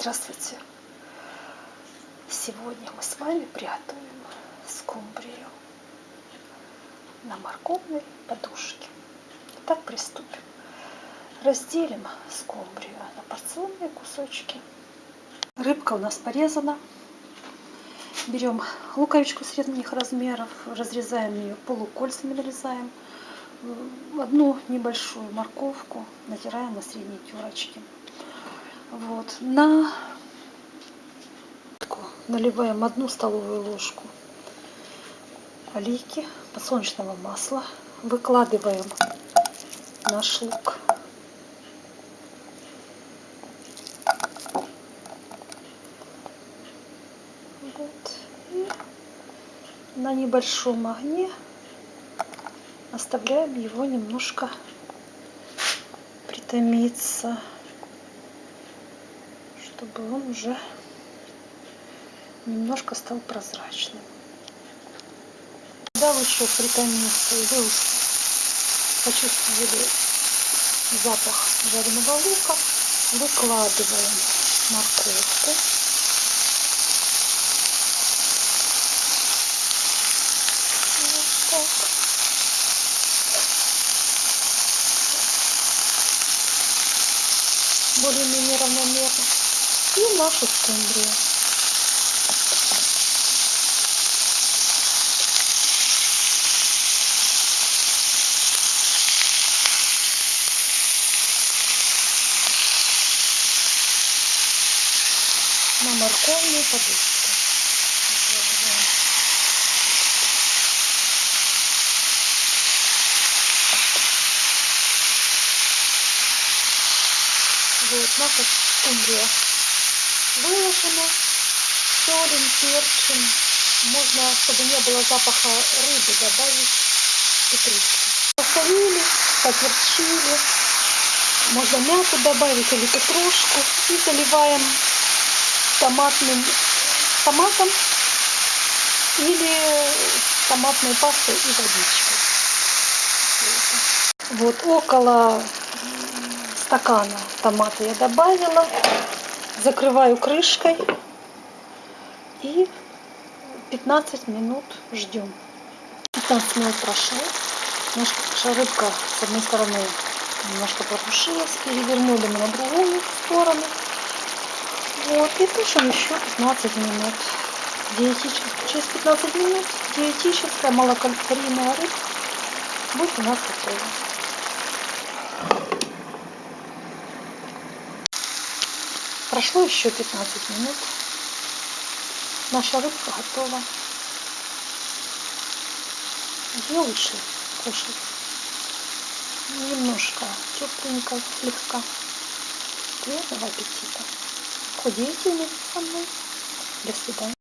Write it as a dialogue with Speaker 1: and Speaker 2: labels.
Speaker 1: Здравствуйте! Сегодня мы с вами приготовим скумбрию на морковной подушке. Итак, приступим. Разделим скумбрию на порционные кусочки. Рыбка у нас порезана. Берем луковичку средних размеров, разрезаем ее полукольцами, нарезаем. Одну небольшую морковку натираем на средней терочке вот. На наливаем одну столовую ложку олейки подсолнечного масла. Выкладываем наш лук. Вот. И на небольшом огне оставляем его немножко притомиться чтобы он уже немножко стал прозрачным. Когда еще притомился, и вы почувствовали запах жареного лука, выкладываем морковку. Более-менее равномерно и нашу скумбрию. на морковную подушку. Вот наша скумбрия выложена солим, перчим. Можно, чтобы не было запаха рыбы, добавить петрушку. Посолили, поперчили. Можно мяту добавить или петрушку. И заливаем томатным томатом или томатной пастой и водичкой. Вот около стакана томата я добавила закрываю крышкой и 15 минут ждем. 15 минут прошло. Наша рыбка с одной стороны немножко протушилась. Перевернули мы на другую сторону. Вот, и тушим еще 15 минут. Диетическая, через 15 минут диетическая малокалорийная рыбка будет у нас готова. Прошло еще 15 минут. Наша рыбка готова. Ее лучше кушать. Немножко тепленько, слегка. Приятного аппетита. Худейте вместе со мной. До свидания.